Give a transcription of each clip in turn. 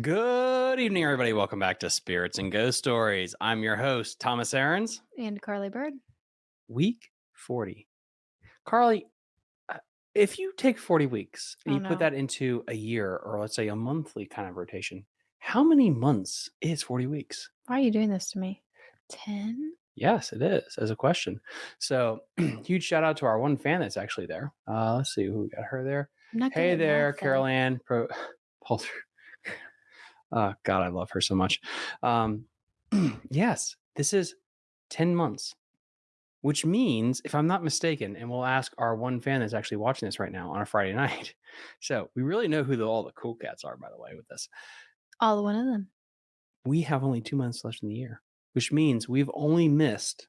Good evening, everybody. Welcome back to Spirits and Ghost Stories. I'm your host, Thomas Aarons. And Carly Bird. Week 40. Carly, uh, if you take 40 weeks and Oh, you put that into a year or let's say a monthly kind of rotation, how many months is 40 weeks? Why are you doing this to me? 10? Yes, it is, as a question. So, huge shout out to our one fan that's actually there. Uh, let's see who we got her there. I'm not good Hey there. Carol Ann Pro Polter. Oh God, I love her so much. Um, yes, this is 10 months, which means, if I'm not mistaken, and we'll ask our one fan that's actually watching this right now on a Friday night. So we really know who the, all the cool cats are, by the way, with this. All one of them. We have only two months left in the year, which means we've only missed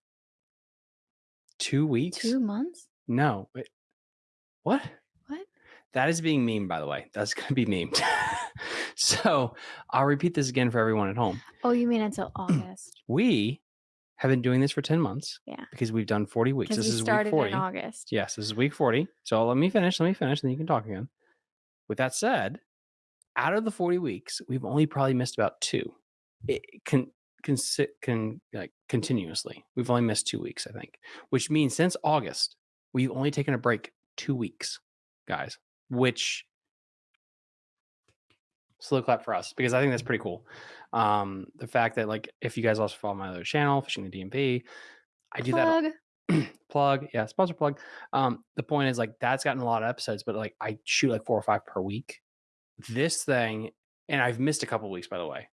two weeks. Two months? No. Wait. What? What? That is being memed, by the way. That's going to be memed. so I'll repeat this again for everyone at home. Oh, you mean until August? We have been doing this for 10 months. Yeah. Because we've done 40 weeks. This we is week 40. in August. Yes, this is week 40. So let me finish. Let me finish, and then you can talk again. With that said, out of the 40 weeks, we've only probably missed about two. It can can can like continuously. We've only missed two weeks, I think. Which means since August, we've only taken a break two weeks, guys. Which slow clap for us because I think that's pretty cool. Um, the fact that like if you guys also follow my other channel, fishing the DMV, I do that Plug. plug yeah sponsor plug. Um the point is like that's gotten a lot of episodes but like i shoot like four or five per week. This thing and i've missed a couple weeks by the way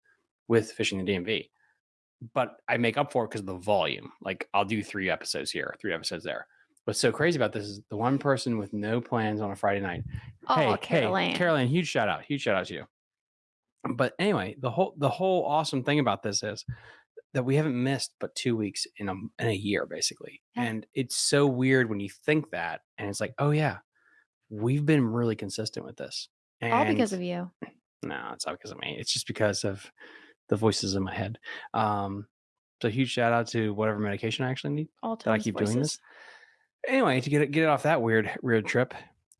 with fishing the dmv but i make up for it because of the volume. Like i'll do three episodes here three episodes there. What's so crazy about this is the one person with no plans on a friday night Oh, hey Carol hey caroline huge shout out huge shout out to you but anyway the whole the whole awesome thing about this is that we haven't missed but two weeks in a in a year basically Yeah. and it's so weird when you think that and it's like oh yeah we've been really consistent with this and All because of you. no it's not because of me it's just because of the voices in my head um so huge shout out to whatever medication i actually need All that I keep voices. doing this. Anyway, to get it get it off that weird weird trip.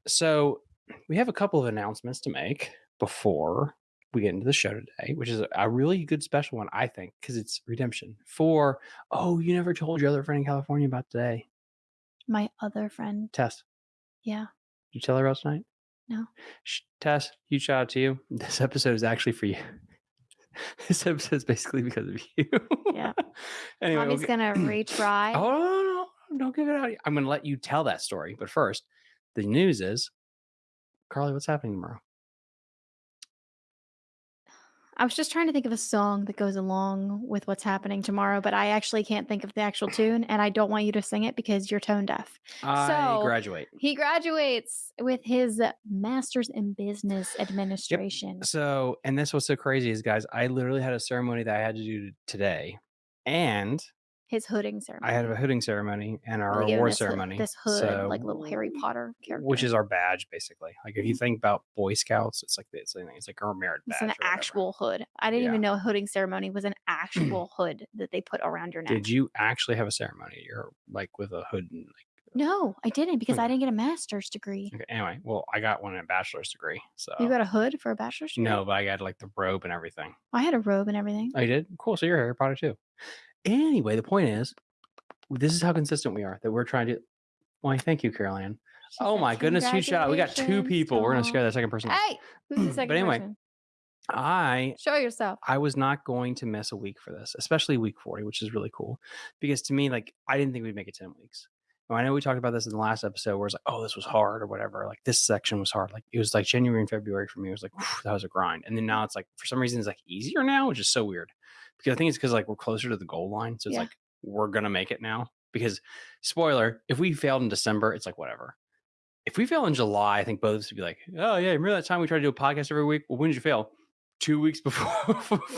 So we have a couple of announcements to make before we get into the show today, which is a, really good special one, I think, because it's redemption for oh, you never told your other friend in California about today. My other friend. Tess. Yeah. Did you tell her about tonight? No. Tess, huge shout out to you. This episode is actually for you. this episode is basically because of you. Yeah. anyway, Mommy's okay. gonna retry. Oh no, no, no, don't give it out. I'm gonna let you tell that story. But first, the news is Carly, what's happening tomorrow? I was just trying to think of a song that goes along with what's happening tomorrow, but I actually can't think of the actual tune, and I don't want you to sing it because you're tone deaf. I So- graduate. He graduates with his master's in business administration. So, and this was so crazy is guys, I literally had a ceremony that I had to do today. And His hooding ceremony. I had a hooding ceremony and our award this hood- ceremony. This hood, So- like little Harry Potter character. which is our badge basically. Like if you mm-hmm. think about Boy Scouts, it's like it's, it's like our merit badge. It's an whatever. actual hood. I didn't Yeah. even know a hooding ceremony was an actual hood that they put around your neck. Did you actually have a ceremony? You're like with a hood and like No, I didn't because I didn't get a master's degree. okay, anyway, well, I got one in a bachelor's degree. So You got a hood for a bachelor's degree? no, but I got like the robe and everything. I had a robe and everything. Oh, did? Cool. So you're Harry Potter too. Anyway, the point is, this is how consistent we are that we're trying to. Why, thank you, Caroline. She Oh my goodness, huge shout out. We got two people. We're gonna scare Tom." that second person. Hey, who's the second But anyway, person? I Show yourself. I was not going to miss a week for this, especially week 40, which is really cool. Because to me, like, I didn't think we'd make it 10 weeks. Now, I know we talked about this in the last episode where it's like, oh, this was hard or whatever. Like, this section was hard. Like, it was like January and February for me. It was like, that was a grind. And then now mm. it's like, for some reason, it's like easier now, which is so weird. Because I think it's because like we're closer to the goal line. So it's Yeah. like, we're going to make it now. Because, spoiler, if we failed in December, it's like, whatever. If we fail in July, I think both of us would be like, oh, yeah, remember that time we tried to do a podcast every week? Well, when did you fail? Two weeks before.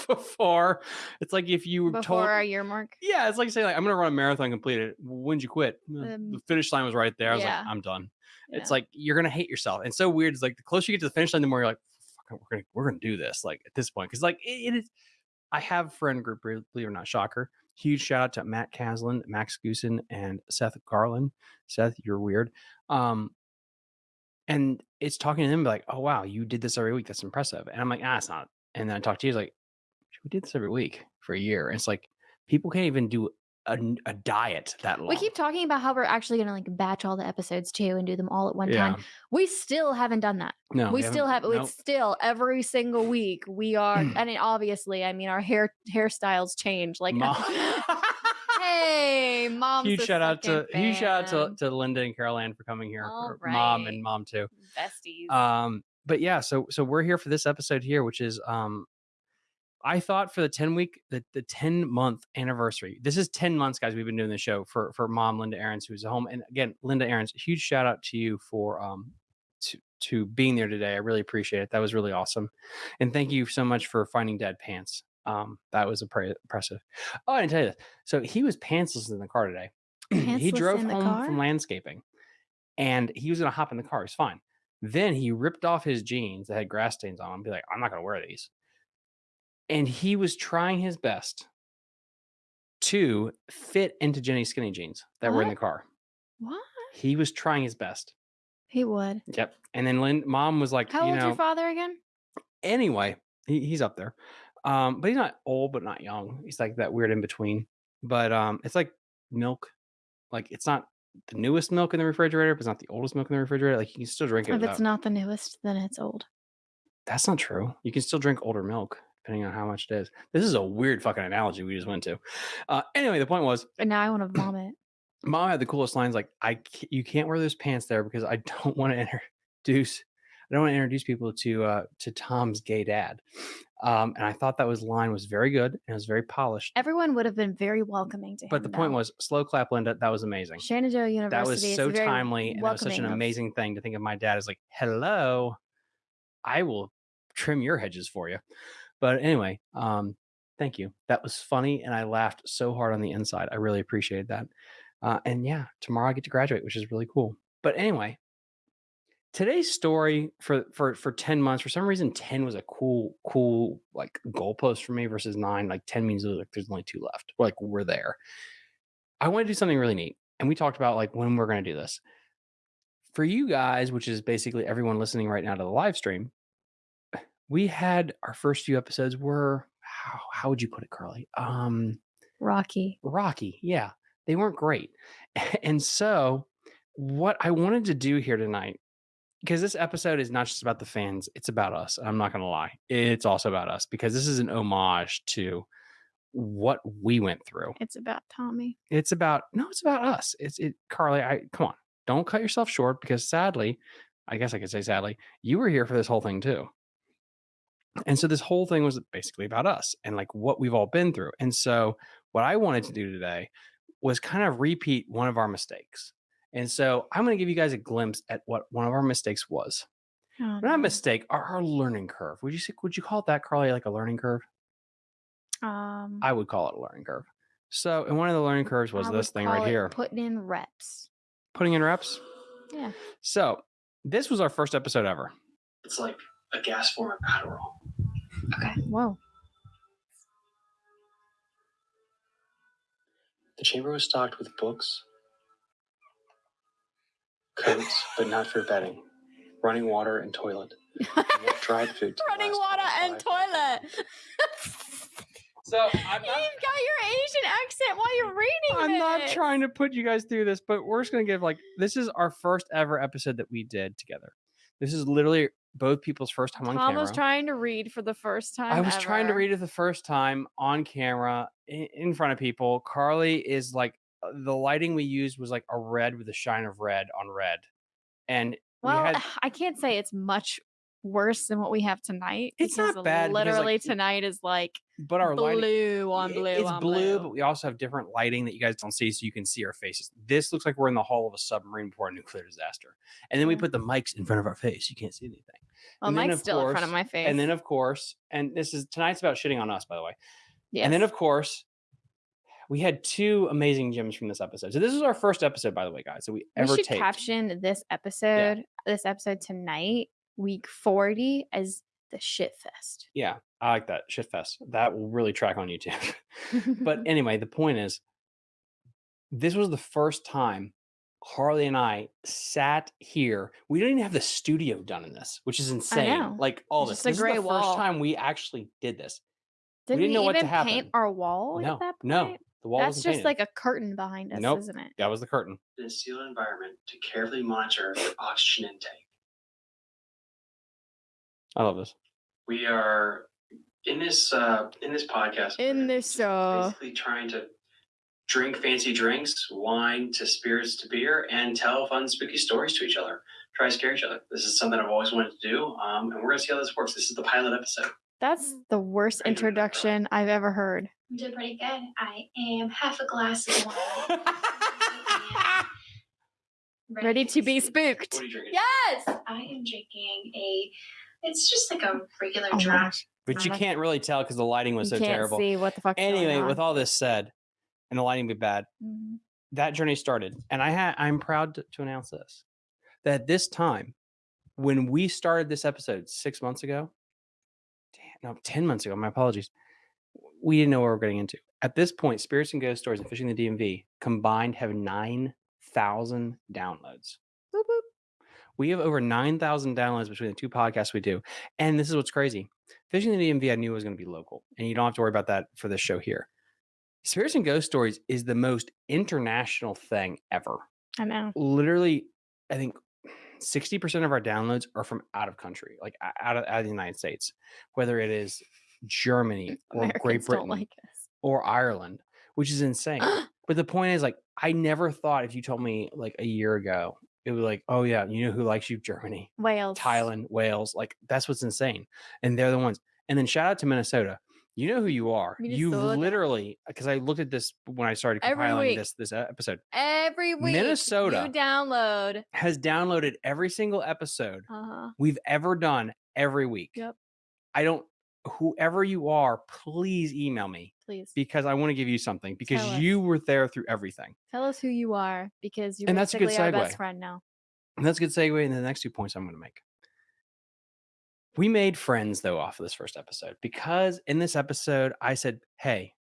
before. It's like if you were Before told. our year mark. Yeah, it's like saying like I'm gonna run a marathon, complete it. When'd you quit? "Uh, the Um, finish line was right there. I was yeah. like, I'm done. It's like you're gonna hate yourself. And so weird. It's like the closer you get to the finish line, the more you're like, Fuck, we're gonna we're gonna do this. Like at this point, because like it, it is. I have friend group, believe it or not, shocker. Huge shout out to Matt Caslin, Max Goosen, and Seth Garland. Seth, you're weird. Um, and it's talking to them like, oh wow, you did this every week. That's impressive. And I'm like, ah, it's not and then I talk to you. He's like, we did this every week for a year. And it's like people can't even do a, a diet that long. We keep talking about how we're actually gonna like batch all the episodes too and do them all at one yeah. time. We still haven't done that. No, we still have haven't- it's still every single week we are and it, obviously I mean our hair hairstyles change like Mom- hey mom huge shout out to huge shout out to, to Linda and Carol Ann for coming here. Or Mom and mom too. besties. Um, but yeah, so so we're here for this episode here, which is um I thought for the 10 week, the, the 10 month anniversary. This is 10 months, guys. We've been doing the show for for mom Linda Aarons, who's at home. And again, Linda Aarons, huge shout out to you for um to to being there today. I really appreciate it. That was really awesome. And thank you so much for finding dad pants. Um, that was impressive. Oh, I didn't tell you this. So he was pantsless in the car today. he drove in the home car? from landscaping and he was gonna hop in the car. It's fine. Then he ripped off his jeans that had grass stains on them. Be like, I'm not gonna wear these. And he was trying his best to fit into Jenny's skinny jeans that were in the What? car. what? He was trying his best. He would. Yep. And then Lynn, mom was like, How you old's know, your father again? anyway, he, he's up there. Um, but he's not old, but not young. He's like that weird in between. But um, it's like milk. Like it's not the newest milk in the refrigerator, but it's not the oldest milk in the refrigerator. Like you can still drink it. If without- it's not the newest, then it's old. That's not true. You can still drink older milk depending on how much it is. This is a weird fucking analogy we just went to. Uh, anyway, the point was, And now I want to vomit. mom had the coolest lines like, "I you can't wear those pants there because I don't want to introduce, I don't want to introduce people to uh, to Tom's gay dad." Um, and I thought that was line was very good and it was very polished. Everyone would have been very welcoming to him. But the point was, slow clap, Linda. That was amazing. Shenandoah University. That was so timely and that was such an amazing thing to think of my dad as like, hello, I will trim your hedges for you. But anyway, um, thank you. That was funny and I laughed so hard on the inside. I really appreciated that. Uh, and yeah, tomorrow I get to graduate, which is really cool. But anyway, today's story for for for 10 months, for some reason 10 was a cool, cool like goalpost for me versus nine. Like 10 means like there's only two left. Like we're there. I want to do something really neat. And we talked about like when we're going to do this. For you guys, which is basically everyone listening right now to the live stream, we had our first few episodes were how, how would you put it, Carly? Um Rocky. rocky. Yeah, they weren't great. And so, what I wanted to do here tonight, because this episode is not just about the fans, it's about us. I'm not going to lie. It's also about us because this is an homage to what we went through. It's about Tommy. It's about, no, it's about us. It's it, Carly, I come on, don't cut yourself short because sadly, I guess I could say sadly, you were here for this whole thing too. And so this whole thing was basically about us and like what we've all been through. And so what I wanted to do today was kind of repeat one of our mistakes. And so I'm going to give you guys a glimpse at what one of our mistakes was. Oh, Not a mistake, our, our learning curve. Would you say, would you call it that, Carly, like a learning curve? Um, I would call it a learning curve. So, and one of the learning curves was I this thing right here, Putting in reps. putting in reps. Yeah. So, this was our first episode ever. It's like a gas form of Adderall. Okay. Whoa. The chamber was stocked with books, coats, but not for bedding, running water and toilet, and dried food. to Running water and five toilet. So I'm You've not, got your Asian accent while you're reading I'm not trying to put you guys through this, but we're just gonna give like this is our first ever episode that we did together. This is literally both people's first time on camera. Tom was trying to read for the first time. I was trying to read it the first time on camera in, in front of people. Carly is like uh, the lighting we used was like a red with a shine of red on red, and Well, we had I can't say it's much worse than what we have tonight. It's not bad because, like, Literally tonight is like but our lighting blue on blue It's on blue, but we also have different lighting that you guys don't see, so you can see our faces. This looks like we're in the hull of a submarine before a nuclear disaster, and then we put the mics in front of our face. You can't see anything. well, and of still in front of my face. And then, of course, and this is tonight's about shitting on us, by the way. yes. And then, of course, we had two amazing gems from this episode. So this is our first episode, by the way, guys. So we we ever should taped. caption this episode, this episode tonight, week forty, as the shit fest. Yeah, I like that shit fest. That will really track on YouTube. but anyway, the point is, this was the first time Carly and I sat here. We didn't even have the studio done in this, which is insane. know. Like all It's this. just a This is the wall. first time we actually did this. Did didn't we know what to even paint our wall No, at that point? no, the wall That's just painted. like a curtain behind us, Nope. isn't it? that was the curtain. in a sealed environment to carefully monitor your oxygen intake. I love this. We are in this uh, in this podcast. In this, just uh, basically trying to drink fancy drinks, wine to spirits to beer, and tell fun spooky stories to each other. Try to scare each other. This is something I've always wanted to do, um, and we're gonna see how this works. This is the pilot episode. That's the worst Are you doing that, Carly? introduction I've ever heard. I'm doing pretty good. I am half a glass of wine. Ready to be spooked. What are you drinking? Yes. I am drinking a. It's just like a regular Oh my draft. gosh. but you Like- can't really tell because the lighting was you so can't terrible. see what the fuck. Anyway, with all this said, and the lighting be bad, Mhm. that journey started. And I had I'm proud to, to announce this. That this time, when we started this episode six months ago, damn, no, 10 months ago, my apologies. We didn't know what we were getting into. At this point, Spirits and Ghost Stories and Fishing the DMV combined have 9,000 downloads. We have over 9,000 downloads between the two podcasts we do. And this is what's crazy. Fishing the DMV, I knew was going to be local. And you don't have to worry about that for this show here. Spirits and Ghost Stories is the most international thing ever. I know. Literally, I think 60% of our downloads are from out of country, like out of, out of the United States, whether it is Germany or Americans Great Britain like or Ireland, which is insane. but the point is, like, I never thought if you told me like a year ago, it was like, oh, yeah, you know who likes you? Germany. Wales. Thailand, Wales, like that's what's insane. And they're the ones. And then shout out to Minnesota. You know who you are. You Minnesota. literally because I looked at this when I started compiling this this uh, episode Every week. Minnesota. You download. has downloaded every single episode Uh huh. we've ever done every week. Yep. I don't whoever you are, please email me Please because I want to give you something because Tell us. you were there through everything. tell us who you are because you're And that's a good basically our segue. best friend now. And that's a good segue into the next two points I'm going to make. We made friends though off of this first episode because in this episode I said, "Hey,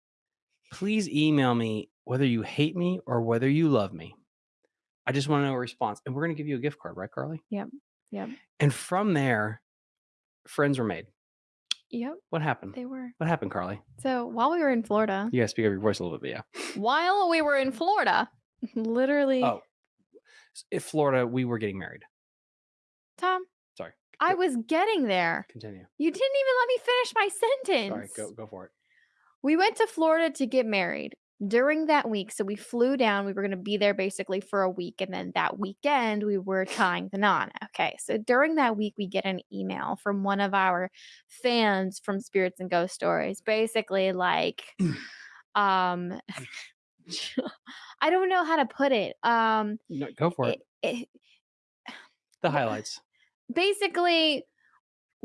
please email me whether you hate me or whether you love me. I just want to know a response." And we're going to give you a gift card, right, Carly? Yep. Yep. And from there, friends were made. Yep. What happened? They were. What happened, Carly? So while we were in Florida, You guys speak up your voice a little bit, but yeah. while we were in Florida, literally, Oh, in Florida, we were getting married. Tom, Sorry. I was getting there. continue. You didn't even let me finish my sentence. Sorry, go go for it. We went to Florida to get married during that week. So we flew down. We were going to be there basically for a week. And then that weekend, we were tying the knot. Okay. So during that week, we get an email from one of our fans from Spirits and Ghost Stories, basically like, um, I don't know how to put it. Um, No, go for it. it, it The highlights. basically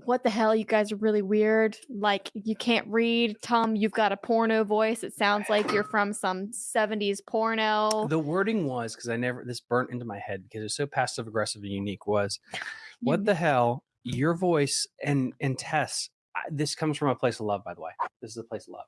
what the hell you guys are really weird like you can't read tom you've got a porno voice it sounds like you're from some 70s porno The wording was because I never this burnt into my head because it's so passive aggressive and unique. Was what mm-hmm. the hell? Your voice and and Tess. I- This comes from a place of love, by the way. This is a place of love.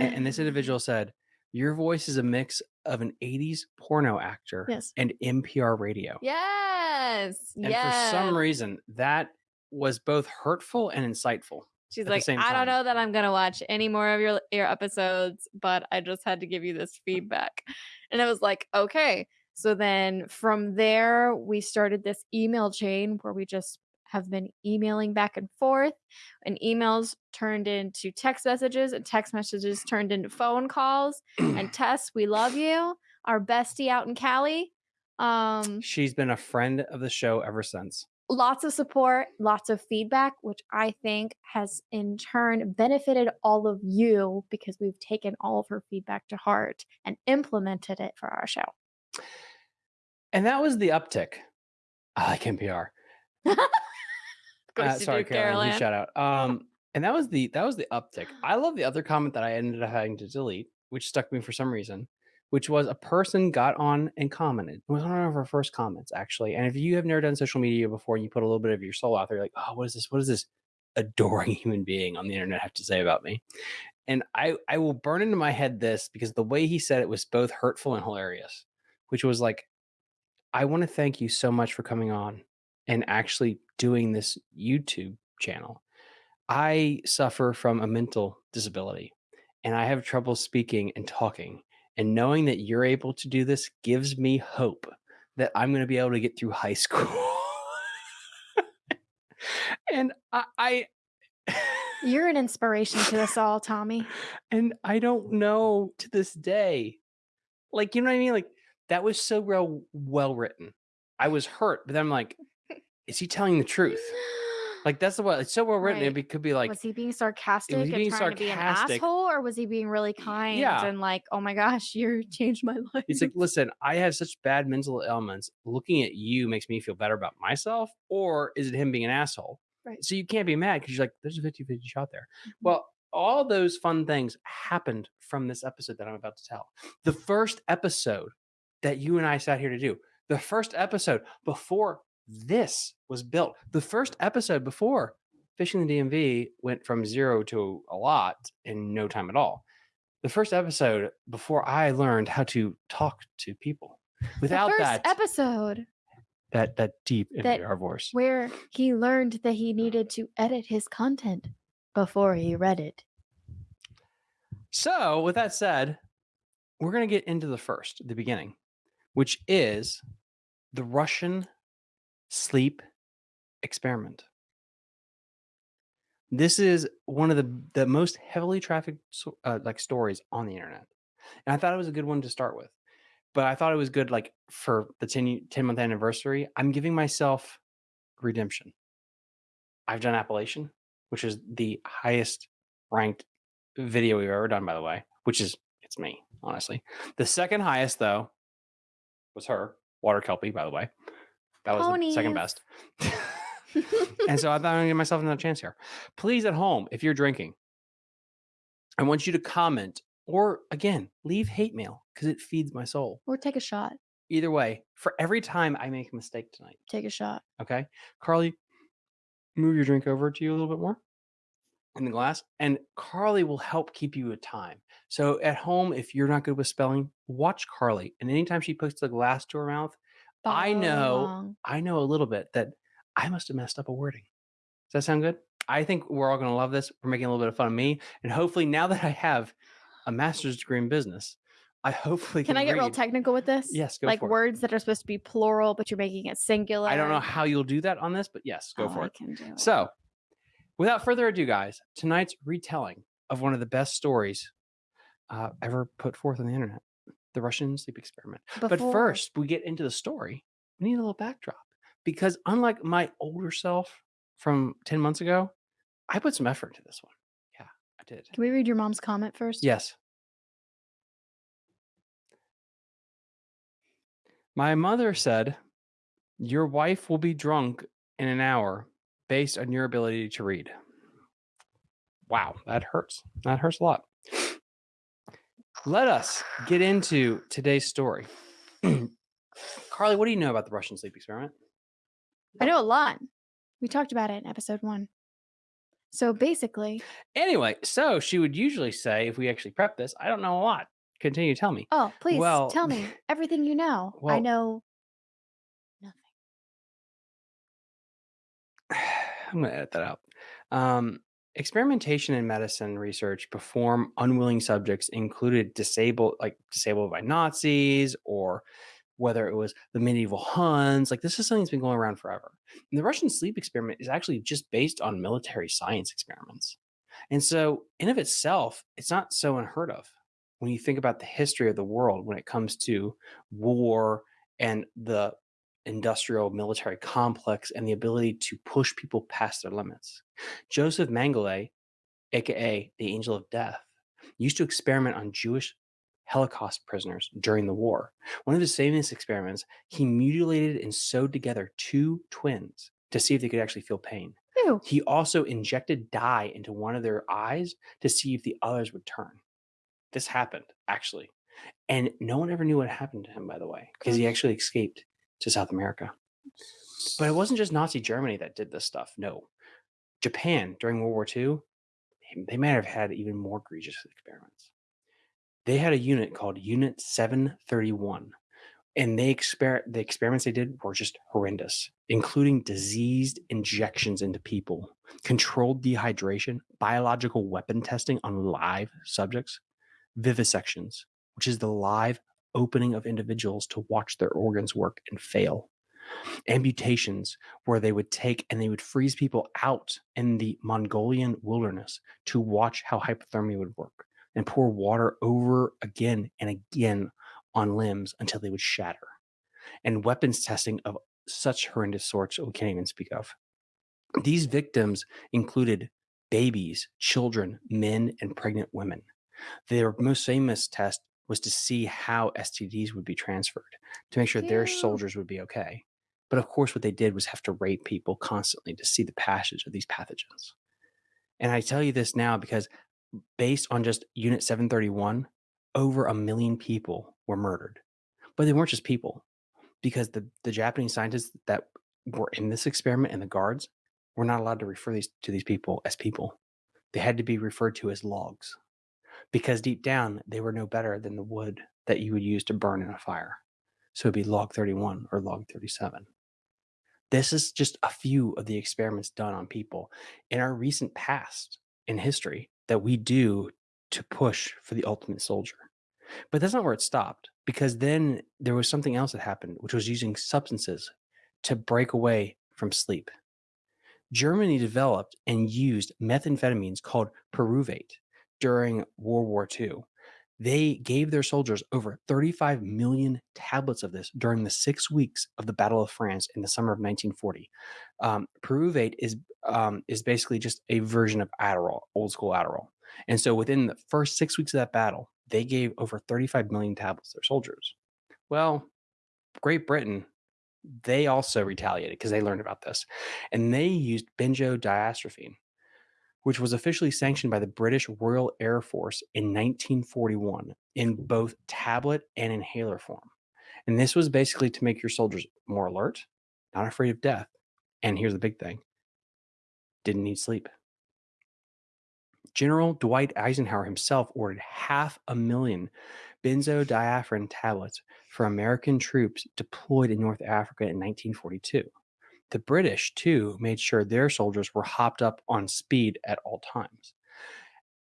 A- And, this individual said, "Your voice is a mix of an '80s porno actor yes and NPR radio." yes And yes for some reason, that was both hurtful and insightful. she's like i don't know that i'm gonna watch any more of your your episodes but i just had to give you this feedback and i was like okay so then from there we started this email chain where we just have been emailing back and forth and emails turned into text messages and text messages turned into phone calls and tess we love you our bestie out in cali um She's been a friend of the show ever since. Lots of support, lots of feedback, which I think has in turn benefited all of you because we've taken all of her feedback to heart and implemented it for our show. And that was the uptick. I like NPR. Uh, you sorry, do. Caroline. Shout out. Um, and that was the that was the uptick. I love the other comment that I ended up having to delete, which stuck me for some reason, which was a person got on and commented. It was one of our first comments actually. And if you have never done social media before and you put a little bit of your soul out there, you're like, oh, what is this? What does this adoring human being on the internet have to say about me? And I I will burn into my head this because the way he said it was both hurtful and hilarious, which was like, I want to thank you so much for coming on and actually doing this YouTube channel. I suffer from a mental disability and I have trouble speaking and talking. And knowing that you're able to do this gives me hope that I'm going to be able to get through high school. and I, I You're an inspiration to us all, Tommy. and I don't know to this day. Like, you know what I mean? Like that was so well well written. I was hurt, but then I'm like, is he telling the truth? Like that's the what it's so well written. Right. It could be like, was he being sarcastic was he being trying to be an sarcastic. asshole, or was he being really kind Yeah. and like, oh my gosh, you changed my life? It's like, listen, I have such bad mental ailments. Looking at you makes me feel better about myself, or is it him being an asshole? Right. So you can't be mad because you're like, there's a 50 50 shot there. Mhm. Well, all those fun things happened from this episode that I'm about to tell. The first episode that you and I sat here to do, the first episode before this was built, the first episode before Fishing the DMV went from zero to a lot in no time at all. The first episode before I learned how to talk to people without the first that episode that that deep that- our voice. where he learned that he needed to edit his content before he read it. So, with that said, we're going to get into the first, the beginning, which is the Russian sleep experiment. This is one of the the most heavily trafficked uh, like stories on the internet, and I thought it was a good one to start with. But I thought it was good, like for the 10, 10 month anniversary. I'm giving myself redemption. I've done Appalachian, which is the highest ranked video we've ever done, by the way, which is it's me, honestly. The second highest, though, was her, Water Kelpie, by the way. That was the second best. and so I thought I'm gonna give myself another chance here. Please, at home, if you're drinking, I want you to comment or again leave hate mail because it feeds my soul. or take a shot. Either way, for every time I make a mistake tonight, Take a shot. Okay. Carly, move your drink over to you a little bit more in the glass. And Carly will help keep you a time. So at home, if you're not good with spelling, watch Carly. And anytime she puts the glass to her mouth, I know- along. I know a little bit that I must have messed up a wording. Does that sound good? I think we're all going to love this. We're making a little bit of fun of me. And hopefully, now that I have a master's degree in business, I hopefully Can can I get real technical with this? Yes, go like for it. words that are supposed to be plural, but you're making it singular. I don't know how you'll do that on this, but yes, go Oh, for I it. can do it. So, without further ado, guys, tonight's retelling of one of the best stories uh, ever put forth on the internet the Russian sleep experiment. But first, we get into the story. We need a little backdrop because, unlike my older self from 10 months ago, I put some effort into this one. Yeah, I did. Can we read your mom's comment first? Yes. My mother said, Your wife will be drunk in an hour based on your ability to read. Wow, that hurts. That hurts a lot. Let us get into today's story. Carly, what do you know about the Russian sleep experiment? I know a lot. We talked about it in episode one. So basically, Anyway, so she would usually say, if we actually prep this, I don't know a lot. Continue to tell me. oh, please Well, tell me everything you know. I know nothing. I'm going to edit that out. Um, experimentation in medicine research perform unwilling subjects included disabled, like disabled by Nazis, or whether it was the medieval Huns. Like this is something that's been going around forever. And the Russian sleep experiment is actually just based on military science experiments. And so, in of itself, it's not so unheard of when you think about the history of the world when it comes to war and the industrial military complex and the ability to push people past their limits. Joseph Mengele, aka the Angel of Death, used to experiment on Jewish Holocaust prisoners during the war. One of his famous experiments, he mutilated and sewed together two twins to see if they could actually feel pain. Ew. He also injected dye into one of their eyes to see if the others would turn. This happened, actually. And no one ever knew what happened to him, by the way, because he actually escaped to South America. But it wasn't just Nazi Germany that did this stuff. No. Japan during World War II, they- might have had even more egregious experiments. They had a unit called Unit 731, and they exper the experiments they did were just horrendous, including diseased injections into people, controlled dehydration, biological weapon testing on live subjects, vivisections, which is the live opening of individuals to watch their organs work and fail. Amputations, where they would take and they would freeze people out in the Mongolian wilderness to watch how hypothermia would work and pour water over again and again on limbs until they would shatter. And weapons testing of such horrendous sorts we can't even speak of. These victims included babies, children, men, and pregnant women. Their most famous test was to see how STDs would be transferred to make sure their soldiers would be okay. But of course, what they did was have to rape people constantly to see the passage of these pathogens. And I tell you this now because based on just Unit 731, over a million people were murdered. But they weren't just people, because the, the Japanese scientists that were in this experiment and the guards were not allowed to refer these to these people as people. They had to be referred to as logs. Because deep down, they were no better than the wood that you would use to burn in a fire. So it'd be log 31 or log 37. This is just a few of the experiments done on people in our recent past in history that we do to push for the ultimate soldier. But that's not where it stopped because then there was something else that happened, which was using substances to break away from sleep. Germany developed and used methamphetamines called pyruvate during World War II. They gave their soldiers over 35 million tablets of this during the six weeks of the Battle of France in the summer of 1940. Um, pyruvate is um, is basically just a version of Adderall, old school Adderall. And so within the first six weeks of that battle, they gave over 35 million tablets to their soldiers. Well, Great Britain, they also retaliated because they learned about this. And they used benzodiazepine, which was officially sanctioned by the British Royal Air Force in 1941 in both tablet and inhaler form. And this was basically to make your soldiers more alert, not afraid of death. And here's the big thing didn't need sleep. General Dwight Eisenhower himself ordered half a million benzodiazepine tablets for American troops deployed in North Africa in 1942. The British, too, made sure their soldiers were hopped up on speed at all times.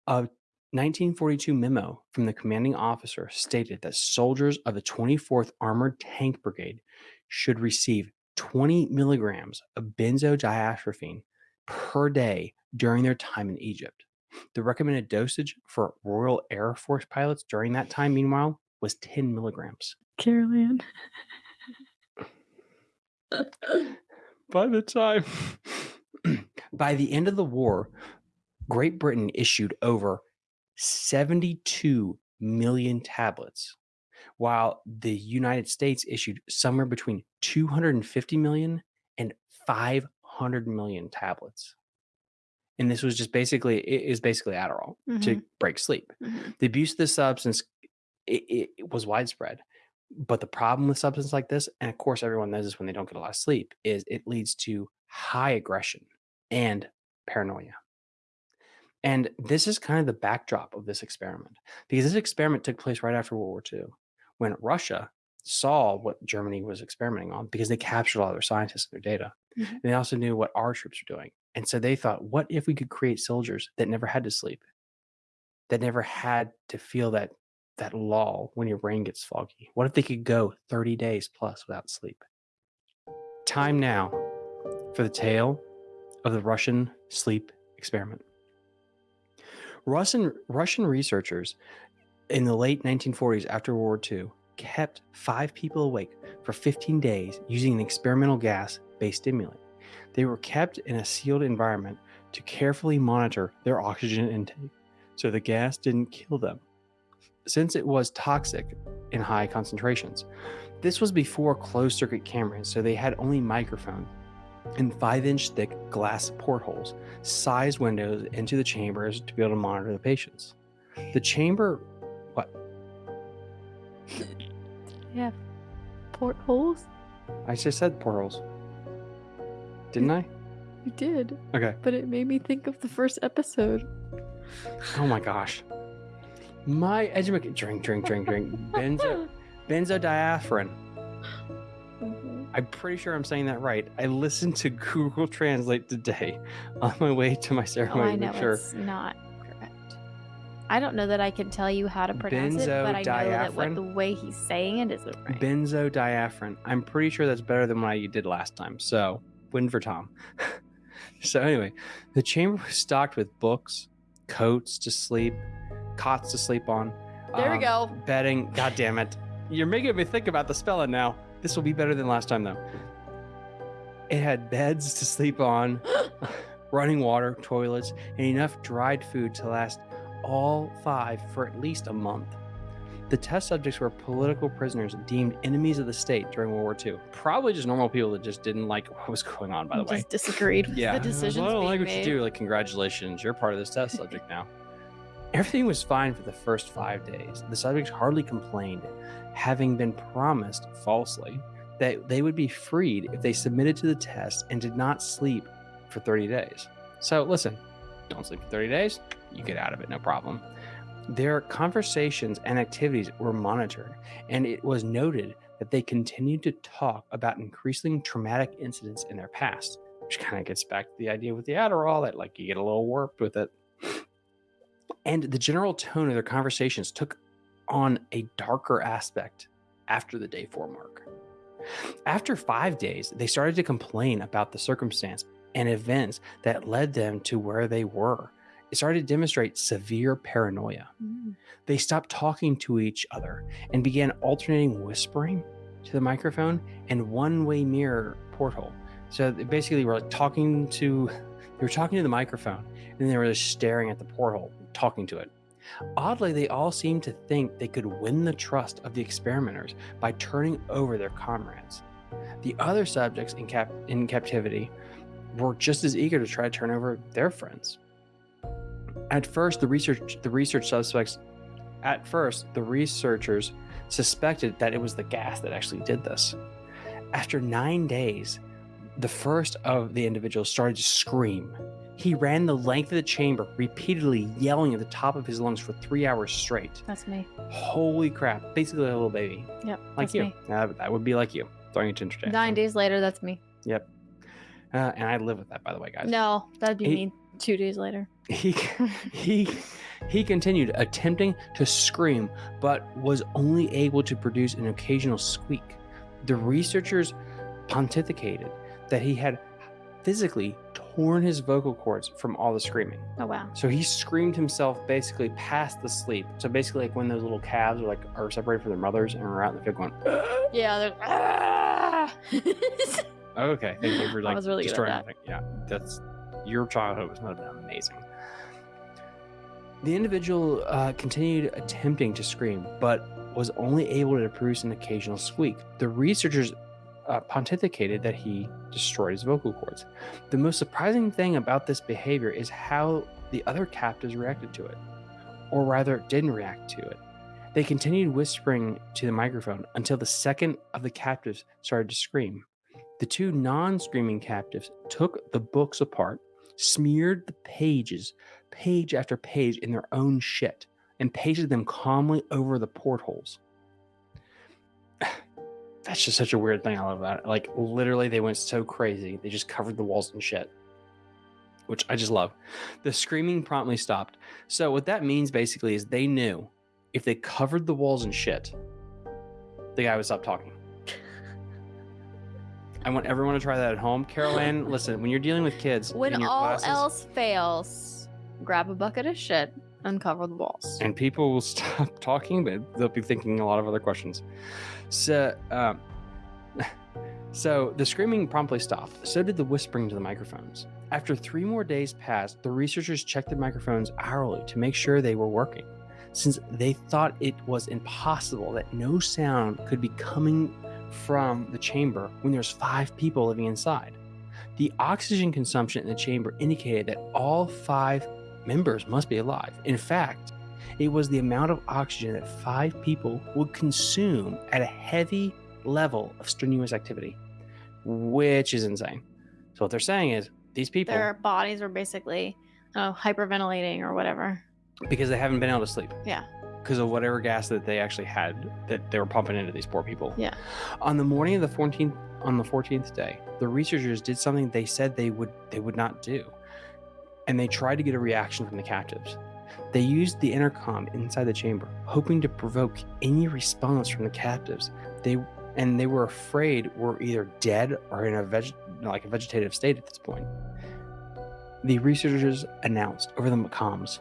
A 1942 memo from the commanding officer stated that soldiers of the 24th Armored Tank Brigade should receive 20 milligrams of benzodiazepine per day during their time in Egypt. The recommended dosage for Royal Air Force pilots during that time, meanwhile, was 10 milligrams. Carolyn. By the time, by the end of the war, Great Britain issued over 72 million tablets, while the United States issued somewhere between 250 million and 500 million tablets. And this was just basically it is basically Adderall to Mhm. break sleep. Mhm. The abuse of this substance it, it, it was widespread. But the problem with substance like this, and of course everyone knows this when they don't get a lot of sleep, is it leads to high aggression and paranoia. And this is kind of the backdrop of this experiment because this experiment took place right after World War II when Russia saw what Germany was experimenting on because they captured all their scientists and their data. Mhm. And they also knew what our troops were doing. And so they thought, what if we could create soldiers that never had to sleep, that never had to feel that that lull when your brain gets foggy? What if they could go 30 days plus without sleep? Time now for the tale of the Russian sleep experiment. Russian, Russian researchers in the late 1940s after World War II kept five people awake for 15 days using an experimental gas based stimulant. They were kept in a sealed environment to carefully monitor their oxygen intake so the gas didn't kill them, since it was toxic in high concentrations. This was before closed circuit cameras, so they had only microphones and five inch thick glass portholes, sized windows into the chambers to be able to monitor the patients. The chamber, what? Yeah. Portholes? I just said portholes. Didn't I? You did, Okay. but it made me think of the first episode. Oh my gosh. My education. Drink, drink, drink, drink. Benzo, benzodiazepine. Mm-hmm. I'm pretty sure I'm saying that right. I listened to Google Translate today on my way to my Oh, ceremony I to know sure. it's not correct. I don't know that I can tell you how to pronounce it, but I know that what the way he's saying it isn't right. Benzodiazepine. I'm pretty sure that's better than what I did last time. So, win for Tom. so, anyway, the chamber was stocked with books, coats to sleep, cots to sleep on. there we um, go. Bedding. God damn it. You're making me think about the spelling now. This will be better than last time, though. It had beds to sleep on, running water, toilets, and enough dried food to last all five for at least a month. The test subjects were political prisoners deemed enemies of the state during World War II. Probably just normal people that just didn't like what was going on, by the way. Just disagreed with Yeah. the decisions Well, I don't like what made. you do. Like, congratulations, you're part of this test subject now. Everything was fine for the first five days. The subjects hardly complained, having been promised falsely that they would be freed if they submitted to the test and did not sleep for 30 days. So, listen, don't sleep for 30 days, you get out of it, no problem. Their conversations and activities were monitored, and it was noted that they continued to talk about increasingly traumatic incidents in their past which kind of gets back to the idea with the Adderall that like you get a little warped with it. And the general tone of their conversations took on a darker aspect after the day four mark. After five days, they started to complain about the circumstance and events that led them to where they were. It started to demonstrate severe paranoia. Mm. They stopped talking to each other and began alternating whispering to the microphone and one-way mirror porthole. So they basically were like talking to they were talking to the microphone and they were just staring at the porthole, talking to it. Oddly, they all seemed to think they could win the trust of the experimenters by turning over their comrades. The other subjects in cap in captivity were just as eager to try to turn over their friends. At first, the research the research suspects at first, the researchers suspected that it was the gas that actually did this. After nine days, the first of the individuals started to scream. He ran the length of the chamber, repeatedly yelling at the top of his lungs for three hours straight. That's me. Holy crap. Basically, a little baby. Yep. Like you. Uh, that would be like you. Throwing it to interject. Nine days later, that's me. Yep. Uh, and I live with that, by the way, guys. No, that'd be Eight- me two days later. he he he continued attempting to scream but was only able to produce an occasional squeak the researchers pontificated that he had physically torn his vocal cords from all the screaming Oh wow. so he screamed himself basically past the sleep so basically like when those little calves are like are separated from their mothers and are out in the field going Yeah, there's ah! okay thank you for like I was really destroying that. everything. yeah that's your childhood was not been amazing The individual uh, continued attempting to scream, but was only able to produce an occasional squeak. The researchers uh, pontificated that he destroyed his vocal cords. The most surprising thing about this behavior is how the other captives reacted to it, or rather, didn't react to it. They continued whispering to the microphone until the second of the captives started to scream. The two non screaming captives took the books apart, smeared the pages, page after page, in their own shit, and pasted them calmly over the portholes. That's just such a weird thing. I love that. Like, literally, they went so crazy. They just covered the walls in shit, which I just love. The screaming promptly stopped. So, what that means basically is they knew if they covered the walls in shit, the guy would stop talking. I want everyone to try that at home. Carol Ann, listen, when you're dealing with kids, When all classes, else fails, grab a bucket of shit and cover the walls. and people will stop talking, but they'll be thinking a lot of other questions. So, um, so the screaming promptly stopped. So did the whispering to the microphones. After three more days passed, the researchers checked the microphones hourly to make sure they were working, since they thought it was impossible that no sound could be coming from the chamber when there's five people living inside. The oxygen consumption in the chamber indicated that all five members must be alive. In fact, it was the amount of oxygen that five people would consume at a heavy level of strenuous activity, which is insane. So, what they're saying is these people, Their bodies are basically uh, hyperventilating or whatever. because they haven't been able to sleep. Yeah. Because of whatever gas that they actually had that they were pumping into these poor people. Yeah. On the morning of the 14th, on the 14th day, the researchers did something they said they would they would not do. And they tried to get a reaction from the captives. They used the intercom inside the chamber, hoping to provoke any response from the captives. They and they were afraid were either dead or in a veg, like a vegetative state at this point. The researchers announced over the comms,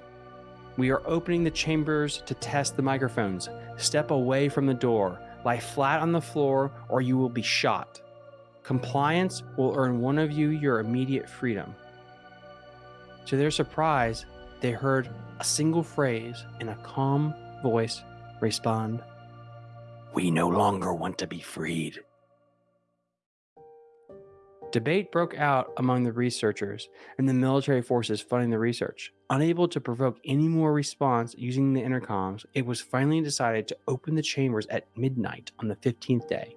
"We are opening the chambers to test the microphones. Step away from the door. Lie flat on the floor, or you will be shot. Compliance will earn one of you your immediate freedom." To their surprise, they heard a single phrase in a calm voice respond We no longer want to be freed. Debate broke out among the researchers and the military forces funding the research. Unable to provoke any more response using the intercoms, it was finally decided to open the chambers at midnight on the 15th day.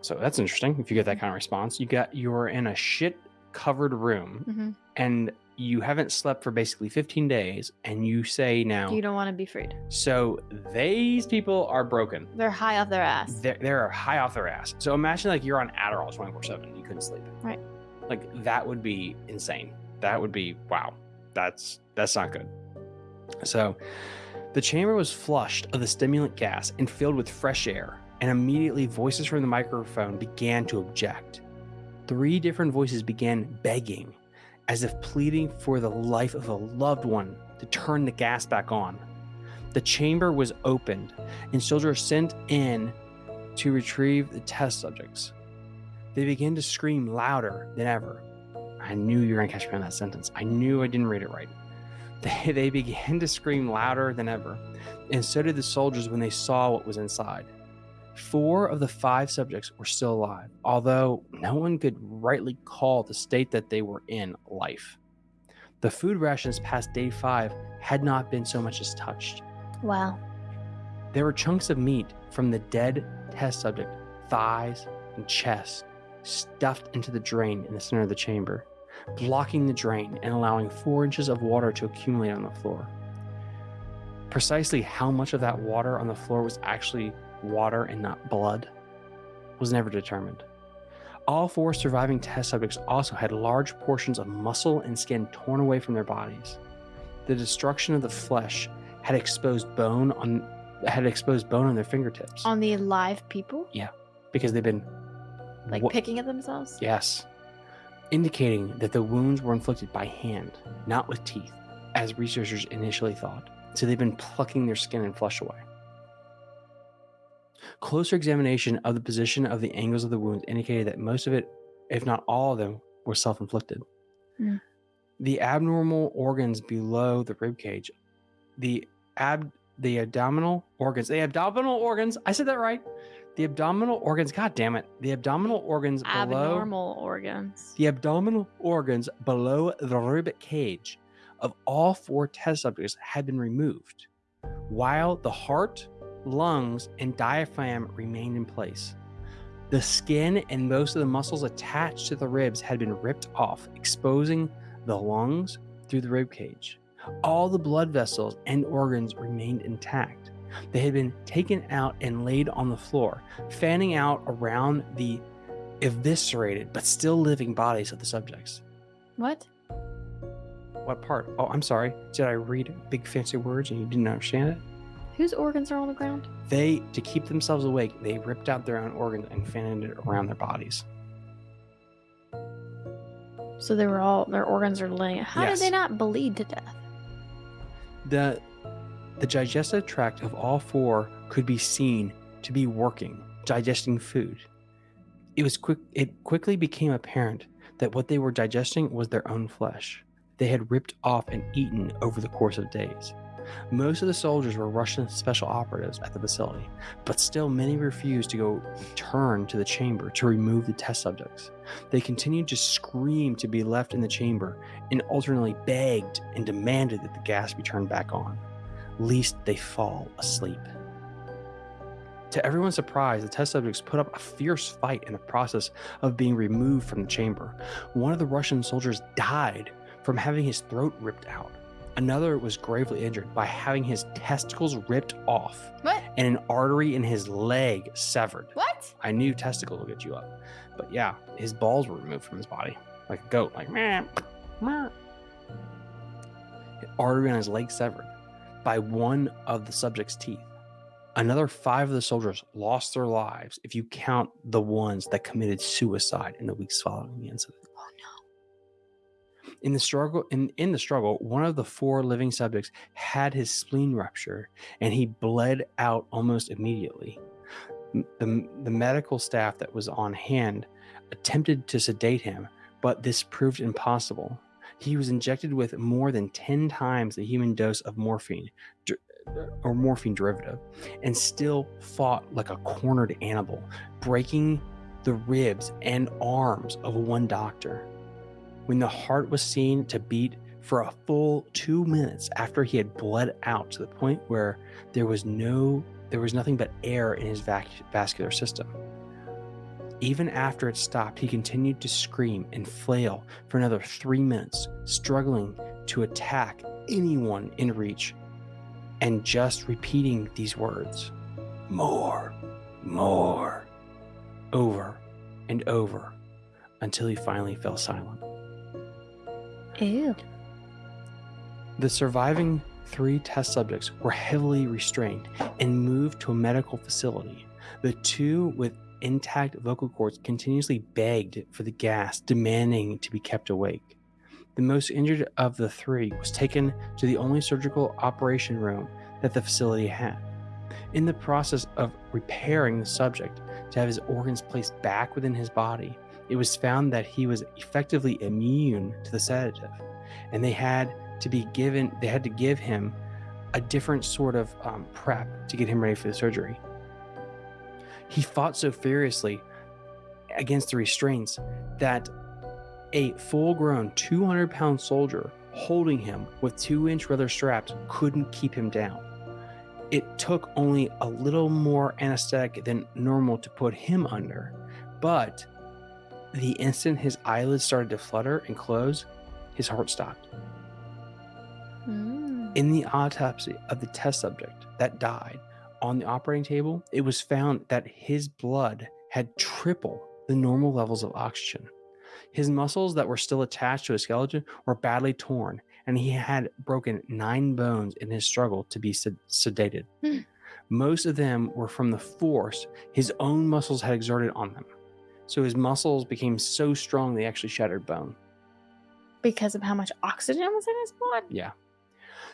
So that's interesting. If you get that kind of response, you got you're in a shit covered room hmm and you haven't slept for basically 15 days and you say now You don't want to be freed. so these people are broken. They're high off their ass. they're, they're high off their ass. So imagine like you're on adderall 24 7 you couldn't sleep. Right. like that would be insane. That would be wow. That's that's not good. So the chamber was flushed of the stimulant gas and filled with fresh air and immediately voices from the microphone began to object three different voices began begging as if pleading for the life of a loved one to turn the gas back on the chamber was opened and soldiers sent in to retrieve the test subjects. They began to scream louder than ever. I knew you were going to catch me on that sentence. I knew I didn't read it right. They, they began to scream louder than ever, and so did the soldiers when they saw what was inside. Four of the five subjects were still alive, although no one could rightly call the state that they were in life. The food rations past day five had not been so much as touched. Wow. There were chunks of meat from the dead test subject, thighs and chest, stuffed into the drain in the center of the chamber, blocking the drain and allowing four inches of water to accumulate on the floor. Precisely how much of that water on the floor was actually water and not blood was never determined. All four surviving test subjects also had large portions of muscle and skin torn away from their bodies. The destruction of the flesh had exposed bone on had exposed bone on their fingertips On the live people? Yeah. Because they've been Like picking at themselves? yes indicating that the wounds were inflicted by hand not with teeth as researchers initially thought so they've been plucking their skin and flesh away closer examination of the position of the angles of the wounds indicated that most of it if not all of them were self-inflicted Mm. the abnormal organs below the rib cage the ab the abdominal organs the abdominal organs i said that right the abdominal organs god damn it the abdominal organs below Abnormal organs. the abdominal organs below the rib cage of all four test subjects had been removed, while the heart, lungs, and diaphragm remained in place. The skin and most of the muscles attached to the ribs had been ripped off, exposing the lungs through the rib cage. All the blood vessels and organs remained intact. They had been taken out and laid on the floor, fanning out around the eviscerated but still living bodies of the subjects. What? What part? Oh, I'm sorry. Did I read big fancy words and you didn't understand it? Whose organs are on the ground? They, to keep themselves awake, they ripped out their own organs and fanned it around their bodies. So they were all their organs are laying. How Yes. did they not bleed to death? The the digestive tract of all four could be seen to be working, digesting food. It was quick it quickly became apparent that what they were digesting was their own flesh. They had ripped off and eaten over the course of days. Most of the soldiers were Russian special operatives at the facility, but still many refused to go return to the chamber to remove the test subjects. They continued to scream to be left in the chamber and alternately begged and demanded that the gas be turned back on, lest they fall asleep. To everyone's surprise, the test subjects put up a fierce fight in the process of being removed from the chamber. One of the Russian soldiers died from having his throat ripped out. Another was gravely injured by having his testicles ripped off What? and an artery in his leg severed. What? I knew testicle will get you up. But yeah, his balls were removed from his body like a goat, like meh, meh. Artery on his leg severed by one of the subject's teeth. Another five of the soldiers lost their lives if you count the ones that committed suicide in the weeks following the incident. In the struggle, in, in the struggle, one of the four living subjects had his spleen rupture and he bled out almost immediately. The, the medical staff that was on hand attempted to sedate him, but this proved impossible. He was injected with more than 10 times the human dose of morphine uh, or morphine derivative and still fought like a cornered animal, breaking the ribs and arms of one doctor. When the heart was seen to beat for a full two minutes after he had bled out to the point where there was no there was nothing but air in his vac- vascular system. Even after it stopped, he continued to scream and flail for another three minutes, struggling to attack anyone in reach and just repeating these words more, more, over and over until he finally fell silent. Ew. The surviving three test subjects were heavily restrained and moved to a medical facility. The two with intact vocal cords continuously begged for the gas, demanding to be kept awake. The most injured of the three was taken to the only surgical operation room that the facility had. In the process of repairing the subject to have his organs placed back within his body, it was found that he was effectively immune to the sedative, and they had to be given they had to give him a different sort of um, prep to get him ready for the surgery. He fought so furiously against the restraints that a full grown 200 pound soldier holding him with two inch leather straps couldn't keep him down. It took only a little more anesthetic than normal to put him under, but the instant his eyelids started to flutter and close, his heart stopped. Mm. In the autopsy of the test subject that died on the operating table, it was found that his blood had triple the normal levels of oxygen. His muscles that were still attached to his skeleton were badly torn, and he had broken nine bones in his struggle to be sed- sedated. Hmm. Most of them were from the force his own muscles had exerted on them. So his muscles became so strong they actually shattered bone. Because of how much oxygen was in his blood? Yeah.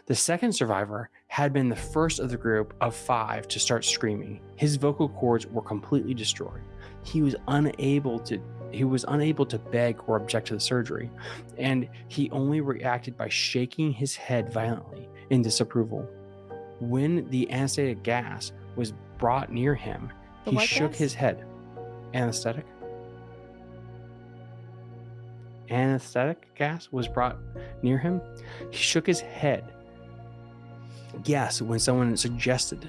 The second survivor had been the first of the group of five to start screaming. His vocal cords were completely destroyed. He was unable to he was unable to beg or object to the surgery, and he only reacted by shaking his head violently in disapproval. When the anesthetic gas was brought near him, The he shook gas? his head. Anesthetic? Anesthetic gas was brought near him. He shook his head. Yes, when someone suggested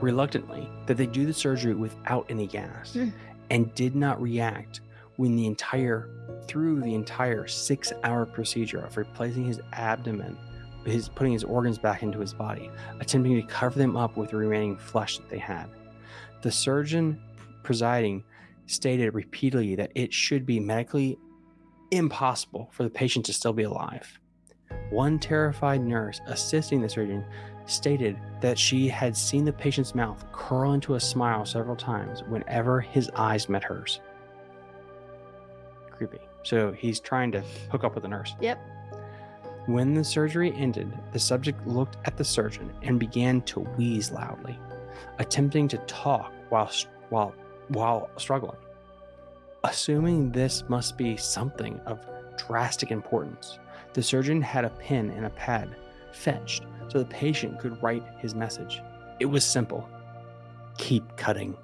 reluctantly that they do the surgery without any gas Hmm. and did not react when the entire through the entire six hour procedure of replacing his abdomen his putting his organs back into his body attempting to cover them up with the remaining flesh that they had the surgeon presiding stated repeatedly that it should be medically impossible for the patient to still be alive one terrified nurse assisting the surgeon stated that she had seen the patient's mouth curl into a smile several times whenever his eyes met hers. Creepy. So he's trying to hook up with the nurse. Yep. When the surgery ended, the subject looked at the surgeon and began to wheeze loudly, attempting to talk while while while struggling. Assuming this must be something of drastic importance, the surgeon had a pen and a pad fetched so the patient could write his message. It was simple keep cutting.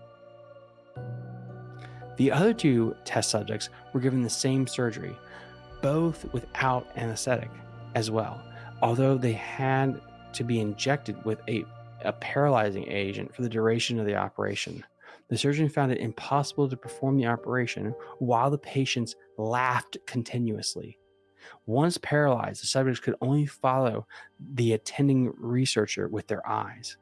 The other two test subjects were given the same surgery, both without anesthetic as well, although they had to be injected with a, a paralyzing agent for the duration of the operation. The surgeon found it impossible to perform the operation while the patients laughed continuously. Once paralyzed, the subjects could only follow the attending researcher with their eyes.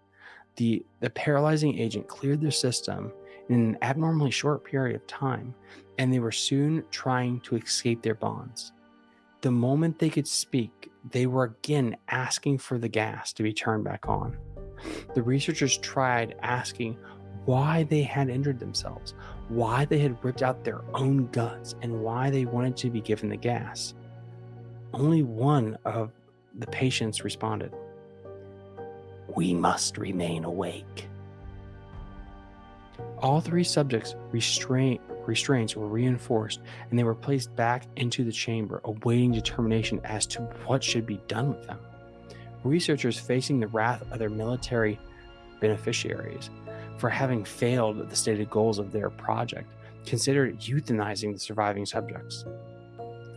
The, the paralyzing agent cleared their system in an abnormally short period of time, and they were soon trying to escape their bonds. The moment they could speak, they were again asking for the gas to be turned back on. The researchers tried asking why they had injured themselves, why they had ripped out their own guts, and why they wanted to be given the gas. Only one of the patients responded We must remain awake. All three subjects' restraint, restraints were reinforced and they were placed back into the chamber, awaiting determination as to what should be done with them. Researchers facing the wrath of their military beneficiaries for having failed the stated goals of their project considered euthanizing the surviving subjects.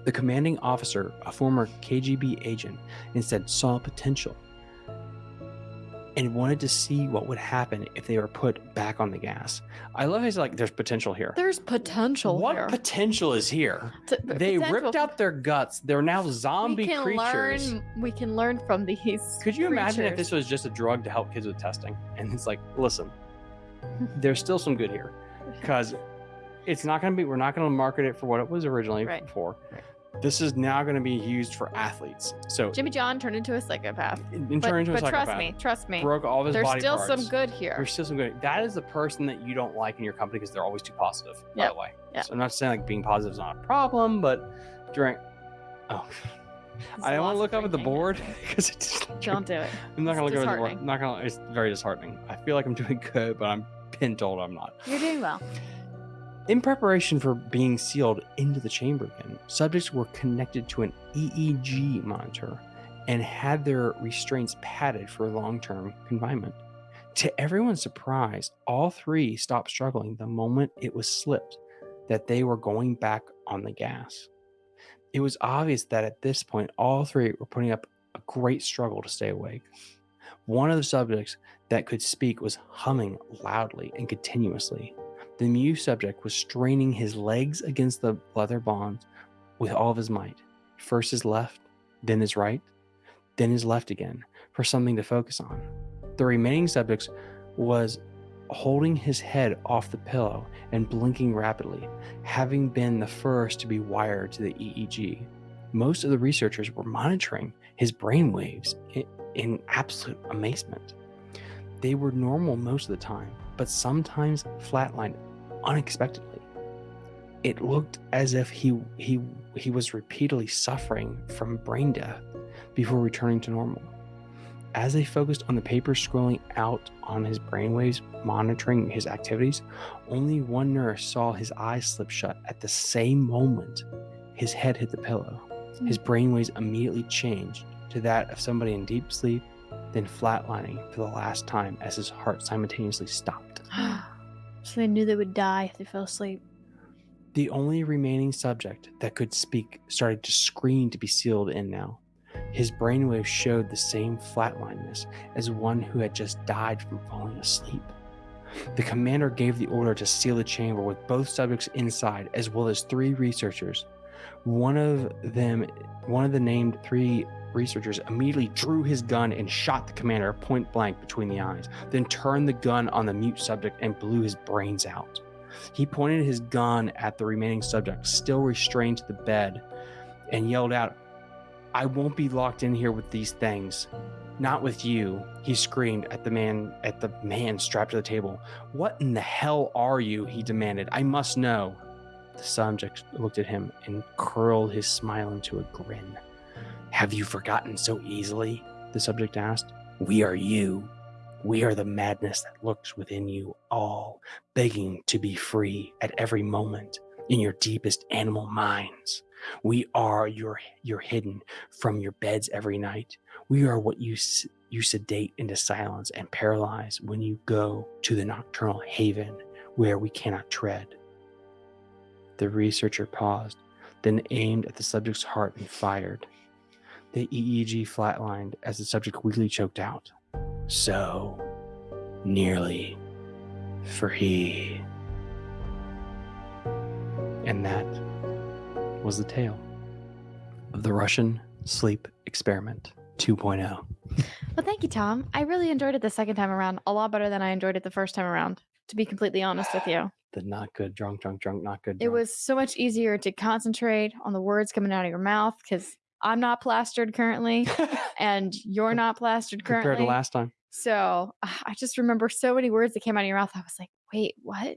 The commanding officer, a former KGB agent, instead saw potential and wanted to see what would happen if they were put back on the gas. I love how he's like, there's potential here. There's potential what here. potential is here? T- p- They potential. ripped out their guts. They're now zombie we can creatures. Learn, we can learn from these. Could you imagine if this was just a drug to help kids with testing? And it's like, listen, there's still some good here because it's not going to be, we're not going to market it for what it was originally Right. for. This is now going to be used for athletes. So, Jimmy John turned into a psychopath? in, in But, into a but trust me, trust me. broke all of his There's body still parts. some good here. There's still some good. That is the person that you don't like in your company because they're always too positive. By the way, Yep. so I'm not saying like being positive is not a problem, but during, oh, I don't want to look up at the board because it's Don't do it. I'm not gonna look over the board. disheartening. Not gonna. It's very disheartening. I feel like I'm doing good, but I'm been told I'm not. You're doing well. In preparation for being sealed into the chamber again, subjects were connected to an EEG monitor and had their restraints padded for long-term confinement. To everyone's surprise, all three stopped struggling the moment it was slipped that they were going back on the gas. It was obvious that at this point, all three were putting up a great struggle to stay awake. One of the subjects that could speak was humming loudly and continuously. The mute subject was straining his legs against the leather bonds with all of his might. First his left, then his right, then his left again for something to focus on. The remaining subjects was holding his head off the pillow and blinking rapidly, having been the first to be wired to the EEG. Most of the researchers were monitoring his brain waves in absolute amazement. They were normal most of the time, but sometimes flatlined unexpectedly. It looked as if he he he was repeatedly suffering from brain death before returning to normal. As they focused on the paper scrolling out on his brainwaves, monitoring his activities, only one nurse saw his eyes slip shut at the same moment his head hit the pillow. His hmm. brainwaves immediately changed to that of somebody in deep sleep, then flatlining for the last time as his heart simultaneously stopped. so they knew they would die if they fell asleep. The only remaining subject that could speak started to scream to be sealed in now. His brainwaves showed the same flatlinedness as one who had just died from falling asleep. The commander gave the order to seal the chamber with both subjects inside, as well as three researchers. One of them, one of the named three researchers, immediately drew his gun and shot the commander point blank between the eyes, then turned the gun on the mute subject and blew his brains out. He pointed his gun at the remaining subject, still restrained to the bed, and yelled out, I won't be locked in here with these things. Not with you, he screamed at the man at the man strapped to the table. What in the hell are you? he demanded. I must know. The subject looked at him and curled his smile into a grin. Have you forgotten so easily? The subject asked. We are you. We are the madness that lurks within you all, begging to be free at every moment in your deepest animal minds. We are your your hidden from your beds every night. We are what you you sedate into silence and paralyze when you go to the nocturnal haven where we cannot tread. The researcher paused, then aimed at the subject's heart and fired. The EEG flatlined as the subject weakly choked out. So nearly free. And that was the tale of the Russian sleep experiment oh. 2.0. Well, thank you, Tom. I really enjoyed it the second time around, a lot better than I enjoyed it the first time around. to be completely honest with you. The not good, drunk, drunk, drunk, not good. It was so much easier to concentrate on the words coming out of your mouth because I'm not plastered currently and you're not plastered currently. compared to last time. So ah, I just remember so many words that came out of your mouth. I was like, wait, what?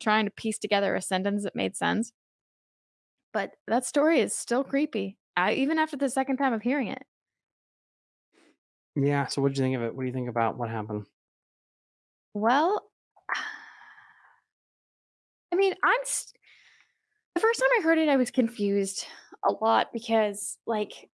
Trying to piece together a sentence that made sense. But that story is still creepy, I, even after the second time of hearing it. Yeah. So what did you think of it? What do you think about what happened? Well, I mean, I'm st- the first time I heard it, I was confused a lot because, like,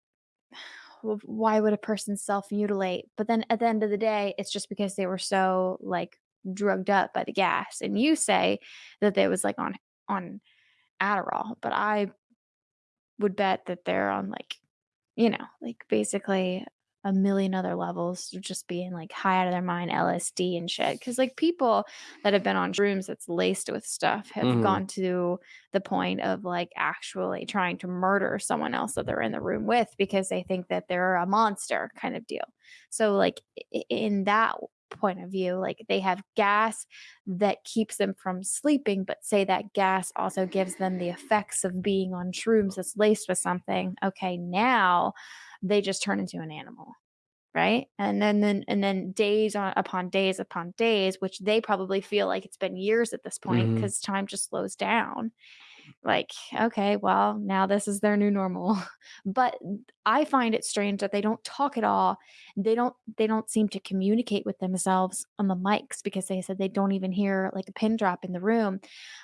why would a person self mutilate? But then at the end of the day, it's just because they were so like drugged up by the gas. And you say that they was like on on Adderall, but I would bet that they're on like, you know, like basically a million other levels just being like high out of their mind, LSD and shit. Cause like people that have been on shrooms that's laced with stuff have Mhm. gone to the point of like actually trying to murder someone else that they're in the room with because they think that they're a monster kind of deal. So like in that point of view, like they have gas that keeps them from sleeping, but say that gas also gives them the effects of being on shrooms that's laced with something. Okay, now they just turn into an animal. Right. And then, then, and then days on upon days upon days, which they probably feel like it's been years at this point mm-hmm. because time just slows down. Like, okay, well, now this is their new normal. But I find it strange that they don't talk at all. They don't they don't seem to communicate with themselves on the mics because they said they don't even hear like a pin drop in the room.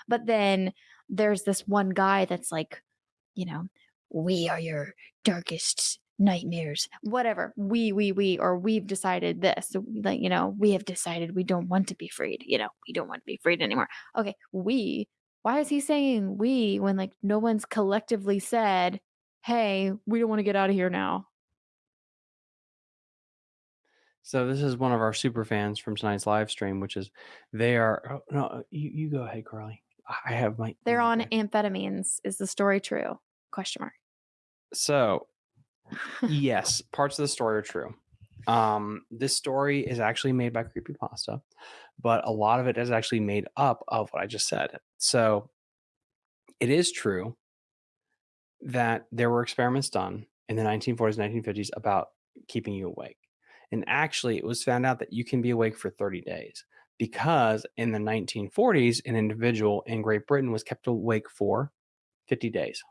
But then there's this one guy that's like, you know, we are your darkest nightmares whatever we we we or we've decided this like you know we have decided we don't want to be freed you know we don't want to be freed anymore okay we why is he saying we when like no one's collectively said hey we don't want to get out of here now So this is one of our super fans from tonight's live stream, which is they are. Oh, no, uh, you, you go ahead, Carly. I have my. they're on amphetamines is the story true question mark So yes, parts of the story are true. Um, this story is actually made by Creepypasta, but a lot of it is actually made up of what I just said. So it is true that there were experiments done in the 1940s, 1950s about keeping you awake. And actually, it was found out that you can be awake for 30 days because in the 1940s, an individual in Great Britain was kept awake for 50 days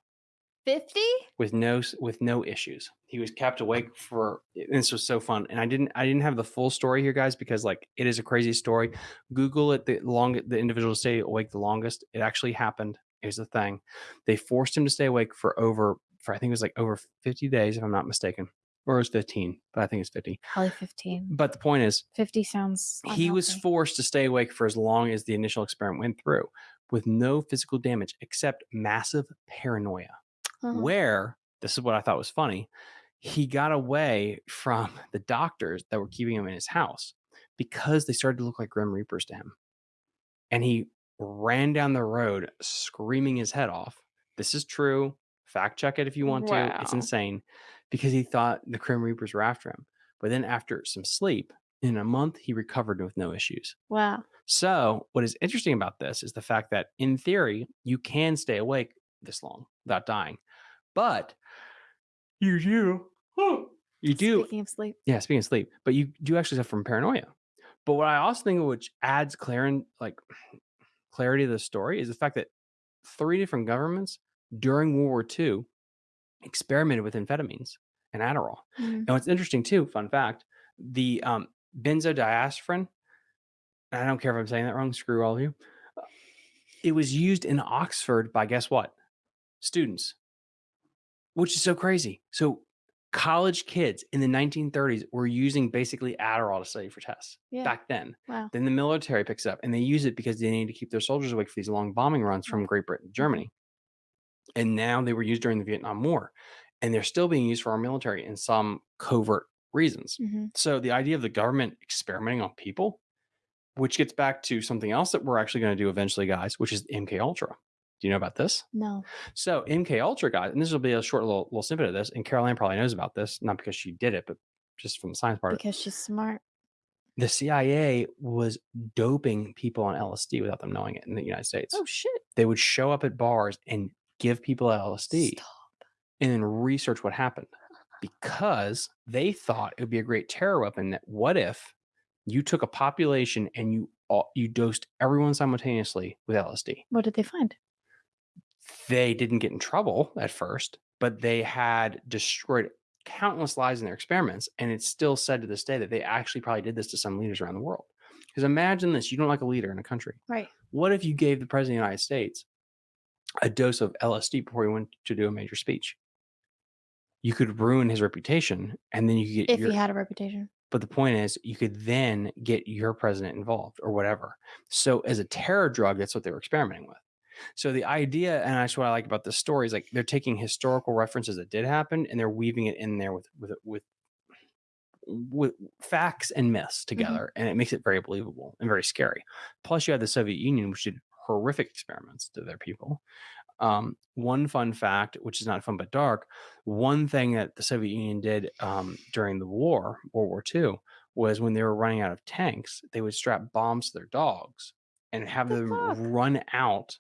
50 with no with no issues. He was kept awake for this was so fun. And I didn't I didn't have the full story here, guys, because like it is a crazy story. Google it. The long the individual stay awake the longest. It actually happened. Here's the thing: they forced him to stay awake for over for I think it was like over 50 days, if I'm not mistaken, or it was 15, but I think it's 50. probably 15 But the point is, 50 sounds he was forced to stay awake for as long as the initial experiment went through, with no physical damage except massive paranoia Uh-huh. where this is what I thought was funny. He got away from the doctors that were keeping him in his house because they started to look like Grim Reapers to him. And he ran down the road screaming his head off. This is true. Fact check it if you want to. It's insane because he thought the Grim Reapers were after him. But then, after some sleep, in a month, he recovered with no issues. wow So, what is interesting about this is the fact that in theory, you can stay awake this long without dying. But you do. You do. speaking of sleep Yeah, speaking of sleep, but you do actually suffer from paranoia. But what I also think which adds clar- like clarity to the story is the fact that three different governments during World War II experimented with amphetamines and Adderall. Mhm. And what's interesting too, fun fact, the um, benzodiazepine, I don't care if I'm saying that wrong, screw all of you. It was used in Oxford by guess what? Students, which is so crazy. So college kids in the 1930s were using basically Adderall to study for tests yeah back then. wow Then the military picks it up and they use it because they need to keep their soldiers awake for these long bombing runs from Great Britain to Germany. And now they were used during the Vietnam War. And they're still being used for our military in some covert reasons. hmm So the idea of the government experimenting on people, which gets back to something else that we're actually going to do eventually, guys, which is MK Ultra. Do you know about this? no So MK Ultra, guys, and this will be a short little, little snippet of this. And Caroline probably knows about this, not because she did it, but just from the science part. because she's smart the CIA was doping people on LSD without them knowing it in the United States. Oh shit. They would show up at bars and give people LSD Stop. and then research what happened because they thought it would be a great terror weapon that what if you took a population and you all, you dosed everyone simultaneously with LSD. What did they find? They didn't get in trouble at first, but they had destroyed countless lives in their experiments and it's still said to this day that they actually probably did this to some leaders around the world. Because imagine this, you don't like a leader in a country. Right. What if you gave the president of the United States a dose of LSD before he went to do a major speech? You could ruin his reputation, and then you could get If your. he had a reputation. but the point is, you could then get your president involved or whatever. So, as a terror drug, that's what they were experimenting with. So, the idea, and that's what I like about the story, is like they're taking historical references that did happen and they're weaving it in there with with with with facts and myths together, and it makes it very believable and very scary. Plus, you have the Soviet Union, which did horrific experiments to their people. Um, one fun fact, which is not fun but dark, one thing that the Soviet Union did um, during the war, World War II, was when they were running out of tanks, they would strap bombs to their dogs and have The them fuck? run out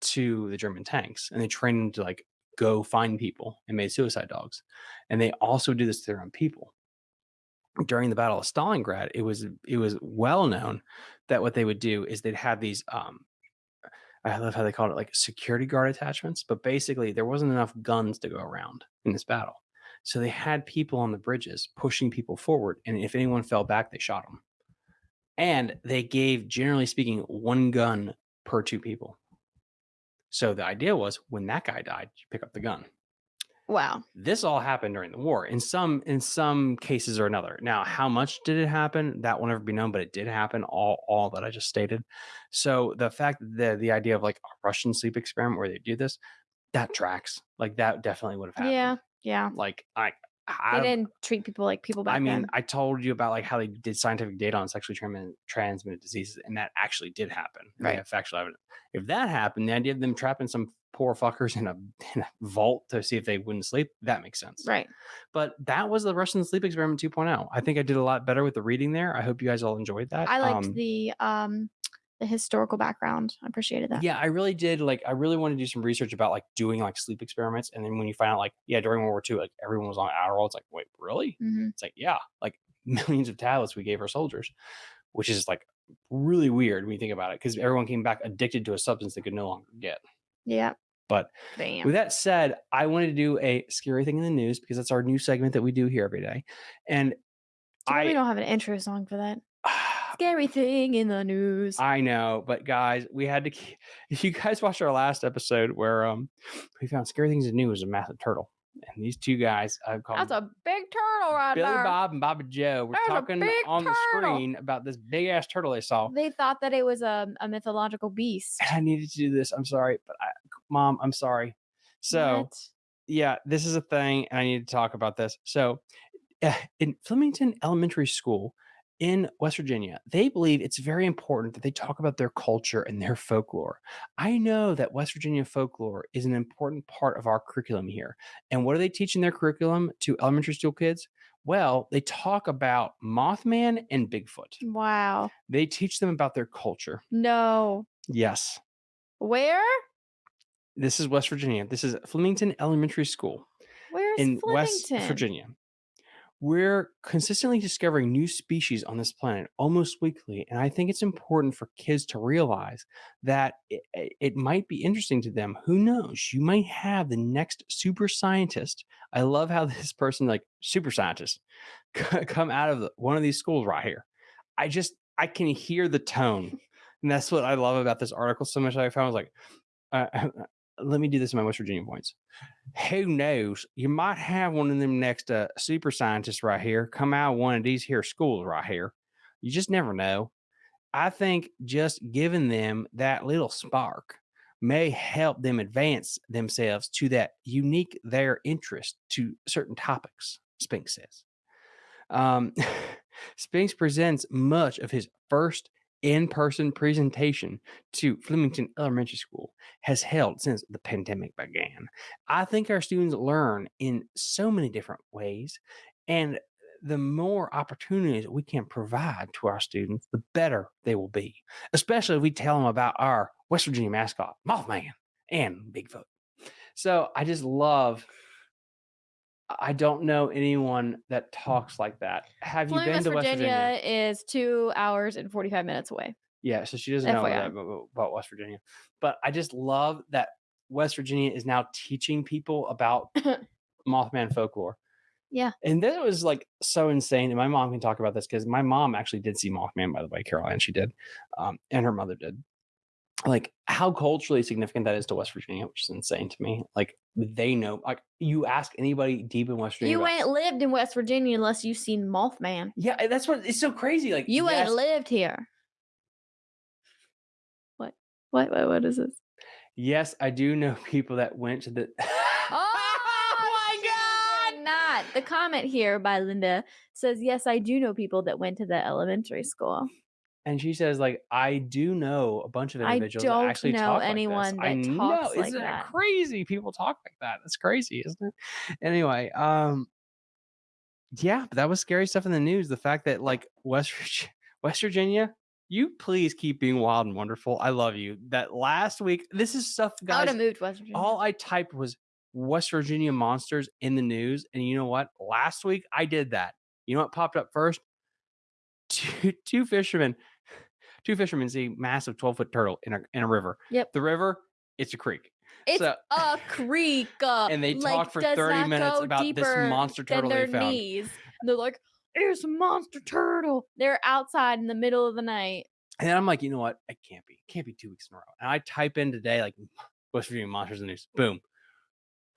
to the German tanks, and they trained them to like go find people and made suicide dogs. And they also do this to their own people. During the battle of stalingrad it was it was well known that what they would do is they'd have these um i love how they called it like security guard attachments but basically there wasn't enough guns to go around in this battle. So they had people on the bridges pushing people forward and if anyone fell back they shot them and they gave generally speaking one gun per two people so the idea was when that guy died you pick up the gun Wow. this all happened during the war in some in some cases or another now how much did it happen that will never be known but it did happen all all that i just stated so the fact that the, the idea of like a russian sleep experiment where they do this that tracks like that definitely would have happened Yeah. Yeah. like i They I, didn't treat people like people back I mean, then. I told you about like how they did scientific data on sexually transmitted, transmitted diseases, and that actually did happen. They Right. have factual evidence. If that happened, the idea of them trapping some poor fuckers in a, in a vault to see if they wouldn't sleep, that makes sense. Right. But that was the Russian sleep experiment 2.0. I think I did a lot better with the reading there. I hope you guys all enjoyed that. I liked Um, the um the historical background. I appreciated that. yeah, I really did. Like, I really want to do some research about like doing like sleep experiments. And then when you find out, like, yeah, during World War II, like everyone was on Adderall, it's like, wait, really? hmm It's like, yeah, like millions of tablets we gave our soldiers, which is like really weird when you think about it because everyone came back addicted to a substance they could no longer get. Yeah. But Damn. with that said, I wanted to do a scary thing in the news because that's our new segment that we do here every day. And bad we I, don't have an intro song for that. Scary thing in the news. I know, but guys, we had to. keep- If you guys watched our last episode where um we found scary things in the news was a massive turtle, and these two guys I've called That's a big turtle right Billy there. Bob and Bobby Joe were There's a talking big on the turtle. screen about this big ass turtle they saw. They thought that it was a, a mythological beast. I needed to do this. I'm sorry, but I, mom, I'm sorry. So What? yeah, this is a thing, and I need to talk about this. So, uh, in Flemington Elementary School in West Virginia, they believe it's very important that they talk about their culture and their folklore. I know that West Virginia folklore is an important part of our curriculum here. And what are they teaching in their curriculum to elementary school kids? Well, they talk about Mothman and Bigfoot. Wow. They teach them about their culture. No. Yes. Where? This is West Virginia. This is Flemington Elementary School. Where's in West Virginia. We're consistently discovering new species on this planet almost weekly. And I think it's important for kids to realize that it, it- might be interesting to them. Who knows? You might have the next super scientist. I love how this person, like super scientist, come out of one of these schools right here. I just, I can hear the tone. And that's what I love about this article so much. I found I was like, uh, let me do this in my West Virginia points who knows? You might have one of them next uh, super scientists right here come out of one of these here schools right here. You just never know. I think just giving them that little spark may help them advance themselves to that unique their interest to certain topics, Spinks says. Um, Spinks presents much of his first in person presentation to Flemington Elementary School has held since the pandemic began. I think our students learn in so many different ways. And the more opportunities we can provide to our students, the better they will be. Especially if we tell them about our West Virginia mascot, Mothman, and Bigfoot. So I just love. I don't know anyone that talks like that. Have you been to West Virginia, Virginia? is two hours and 45 minutes away. Yeah, so she doesn't know FYI. that about, about West Virginia. But I just love that West Virginia is now teaching people about Mothman folklore. Yeah. And that was like so insane. And my mom can talk about this because my mom actually did see Mothman, by the way, Caroline, she did. Um, and her mother did. Like how culturally significant that is to West Virginia, which is insane to me. Like they know, like you ask anybody deep in West Virginia. You about- ain't lived in West Virginia unless you've seen Mothman. yeah, that's what it's so crazy. Like You yes, ain't lived here. What? What? What? What is this? yes, I do know people that went to the oh, oh, my God! Not the comment here by Linda says, "Yes, I do know people that went to the elementary school. And she says, like, I do know a bunch of I individuals don't that actually know talk anyone like this. that I talks know, like isn't that. it crazy? People talk like that. That's crazy, isn't it? Anyway, um, yeah, but that was scary stuff in the news. The fact that like West Virginia, West Virginia, you please keep being wild and wonderful. I love you. That last week, this is stuff, I would guys. have moved West Virginia. All I typed was West Virginia monsters in the news, and you know what? Last week I did that. You know what popped up first? Two, two fishermen, two fishermen see massive twelve foot turtle in a in a river. Yep. The river, it's a creek, it's so- a creek, uh, and they like, talk for thirty minutes about this monster turtle their they found. knees. And they're like, "There's a monster turtle." They're outside in the middle of the night. And I'm like, you know what? It can't be. It can't be two weeks in a row. And I type in today, like West Virginia monsters in the news. Boom.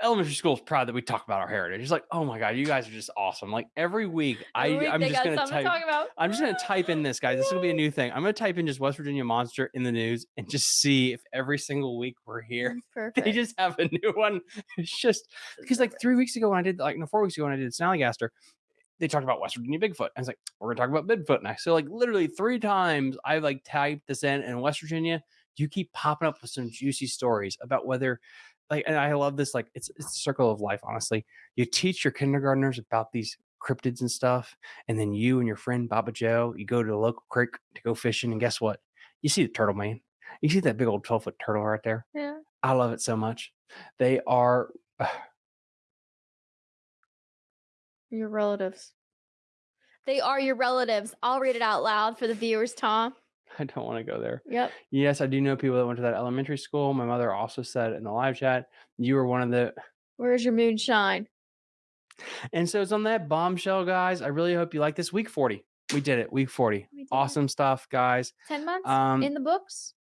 Elementary school is proud that we talk about our heritage. It's like, oh my god, you guys are just awesome. Like every week, Every I week I'm just gonna type. to. I'm just gonna type in this, guys. This is gonna be a new thing. I'm gonna type in just West Virginia monster in the news and just see if every single week we're here, Perfect. they just have a new one. It's just because like three weeks ago when I did like no four weeks ago when I did Snallygaster, they talked about West Virginia Bigfoot. I was like, we're gonna talk about Bigfoot next. So like literally three times I've like typed this in and West Virginia, you keep popping up with some juicy stories about whether like and I love this, like it's it's a circle of life, honestly. You teach your kindergartners about these cryptids and stuff, and then you and your friend Baba Joe, you go to a local creek to go fishing, and guess what? You see the turtle man. You see that big old 12 foot turtle right there. yeah. I love it so much. They are Your relatives. They are your relatives. I'll read it out loud for the viewers, Tom. I don't want to go there. Yep. Yes, I do know people that went to that elementary school. My mother also said in the live chat, you were one of the Where's your moonshine? and so it's on that bombshell, guys. I really hope you like this. Week 40. We did it. Week 40. We did it. Awesome stuff, guys. 10 months Um, in the books?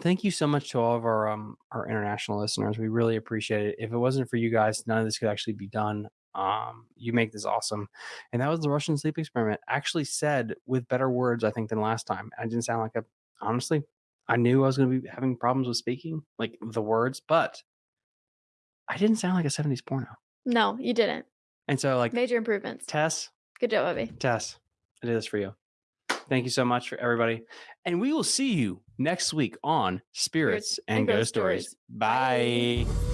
thank you so much to all of our um our international listeners. We really appreciate it. If it wasn't for you guys, none of this could actually be done. Um, you make this awesome. And that was the Russian sleep experiment. Actually said with better words, I think, than last time. I didn't sound like a honestly, I knew I was gonna be having problems with speaking, like the words, but I didn't sound like a 70s porno. No, you didn't. And so like Major improvements. Tess, Good job, Bobby. Tess, I did this for you. Thank you so much for everybody. And we will see you next week on Spirits, and, Ghost Stories. Bye. Bye.